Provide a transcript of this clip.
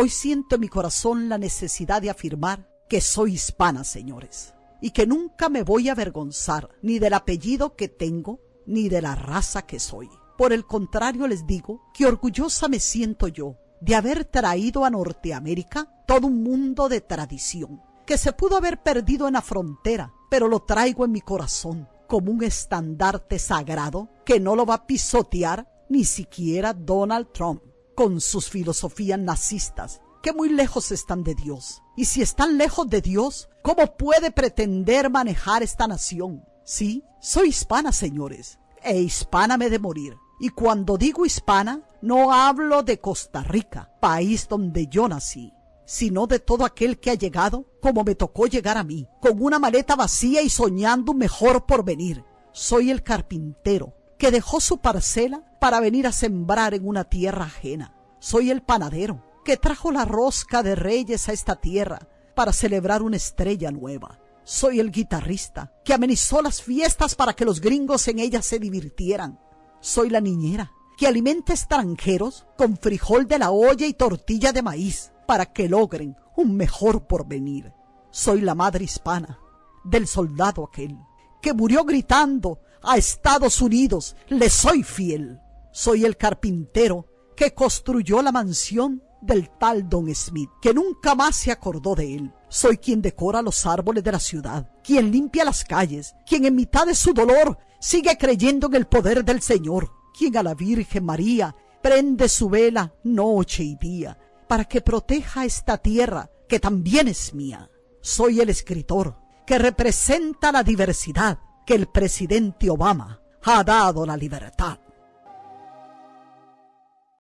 Hoy siento en mi corazón la necesidad de afirmar que soy hispana, señores, y que nunca me voy a avergonzar ni del apellido que tengo, ni de la raza que soy. Por el contrario, les digo que orgullosa me siento yo de haber traído a Norteamérica todo un mundo de tradición, que se pudo haber perdido en la frontera, pero lo traigo en mi corazón como un estandarte sagrado que no lo va a pisotear ni siquiera Donald Trump con sus filosofías nazistas, que muy lejos están de Dios. Y si están lejos de Dios, ¿cómo puede pretender manejar esta nación? Sí, soy hispana, señores, e hispana me de morir. Y cuando digo hispana, no hablo de Costa Rica, país donde yo nací, sino de todo aquel que ha llegado como me tocó llegar a mí, con una maleta vacía y soñando un mejor porvenir. Soy el carpintero que dejó su parcela para venir a sembrar en una tierra ajena. Soy el panadero que trajo la rosca de reyes a esta tierra para celebrar una estrella nueva. Soy el guitarrista que amenizó las fiestas para que los gringos en ellas se divirtieran. Soy la niñera que alimenta extranjeros con frijol de la olla y tortilla de maíz para que logren un mejor porvenir. Soy la madre hispana del soldado aquel que murió gritando a Estados Unidos, le soy fiel. Soy el carpintero que construyó la mansión del tal Don Smith, que nunca más se acordó de él. Soy quien decora los árboles de la ciudad, quien limpia las calles, quien en mitad de su dolor sigue creyendo en el poder del Señor, quien a la Virgen María prende su vela noche y día, para que proteja esta tierra que también es mía. Soy el escritor que representa la diversidad, que el presidente Obama ha dado la libertad.